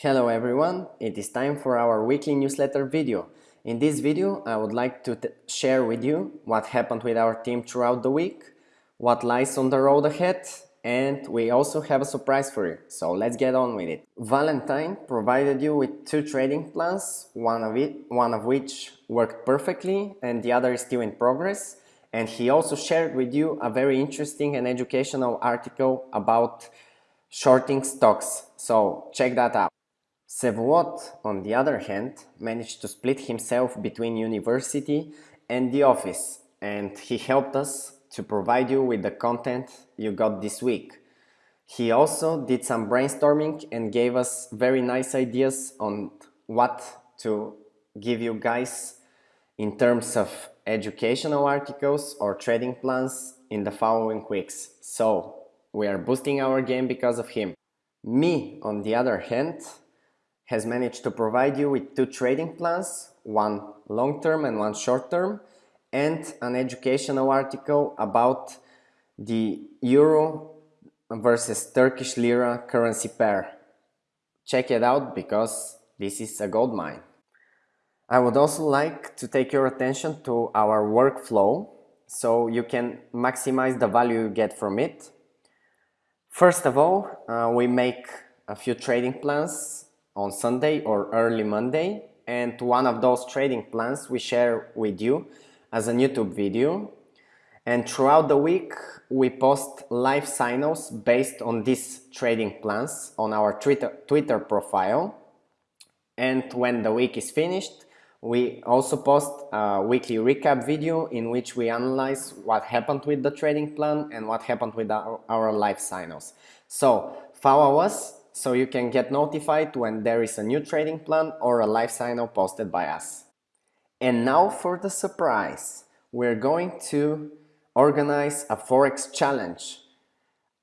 Hello everyone, it is time for our weekly newsletter video. In this video I would like to share with you what happened with our team throughout the week, what lies on the road ahead and we also have a surprise for you, so let's get on with it. Valentine provided you with two trading plans, one of, it, one of which worked perfectly and the other is still in progress and he also shared with you a very interesting and educational article about shorting stocks, so check that out. Sevuot, on the other hand, managed to split himself between university and the office and he helped us to provide you with the content you got this week. He also did some brainstorming and gave us very nice ideas on what to give you guys in terms of educational articles or trading plans in the following weeks. So we are boosting our game because of him. Me, on the other hand, has managed to provide you with two trading plans, one long-term and one short-term, and an educational article about the euro versus Turkish lira currency pair. Check it out because this is a gold mine. I would also like to take your attention to our workflow so you can maximize the value you get from it. First of all, uh, we make a few trading plans on Sunday or early Monday and one of those trading plans we share with you as a YouTube video and throughout the week we post live signals based on these trading plans on our Twitter, Twitter profile and when the week is finished we also post a weekly recap video in which we analyze what happened with the trading plan and what happened with our, our live signals. So follow us so you can get notified when there is a new trading plan or a live signal posted by us. And now for the surprise. We're going to organize a Forex challenge.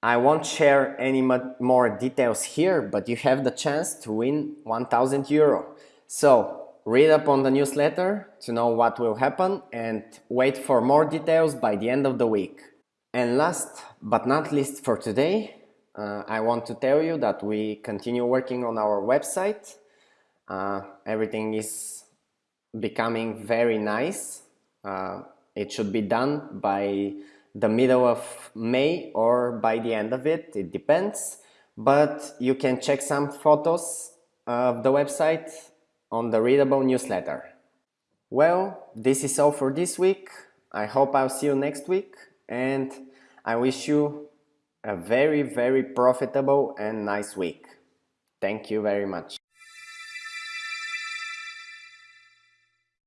I won't share any more details here, but you have the chance to win 1000 euro. So read up on the newsletter to know what will happen and wait for more details by the end of the week. And last but not least for today, uh, I want to tell you that we continue working on our website. Uh, everything is becoming very nice. Uh, it should be done by the middle of May or by the end of it, it depends. But you can check some photos of the website on the readable newsletter. Well, this is all for this week. I hope I'll see you next week and I wish you a very, very profitable and nice week. Thank you very much.